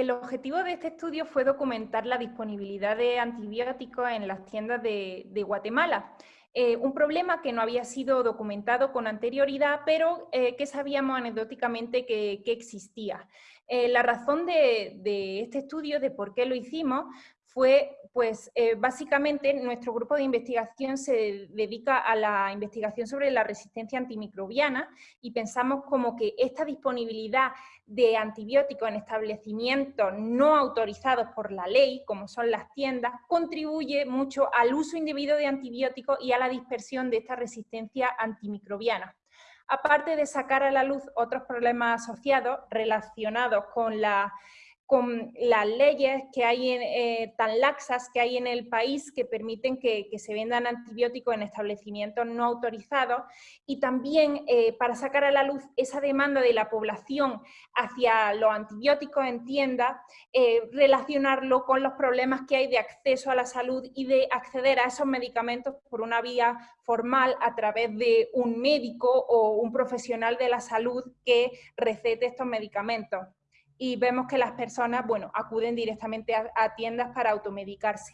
el objetivo de este estudio fue documentar la disponibilidad de antibióticos en las tiendas de, Guatemala. Eh, un problema que no había sido documentado con anterioridad, pero eh, que sabíamos anecdóticamente que, existía. Eh, la razón de, de, este estudio, de por qué lo hicimos, fue, pues eh, básicamente nuestro grupo de investigación se dedica a la investigación sobre la resistencia antimicrobiana y pensamos como que esta disponibilidad de antibióticos en establecimientos no autorizados por la ley, como son las tiendas, contribuye mucho al uso indebido de antibióticos y a la dispersión de esta resistencia antimicrobiana. Aparte de sacar a la luz otros problemas asociados relacionados con la con las leyes que hay eh, tan laxas que hay en el país que permiten que, se vendan antibióticos en establecimientos no autorizados. Y también eh, para sacar a la luz esa demanda de la población hacia los antibióticos en tiendas, eh, relacionarlo con los problemas que hay de acceso a la salud y de acceder a esos medicamentos por una vía formal a través de un médico o un profesional de la salud que recete estos medicamentos y vemos que las personas, bueno, acuden directamente a, a tiendas para automedicarse.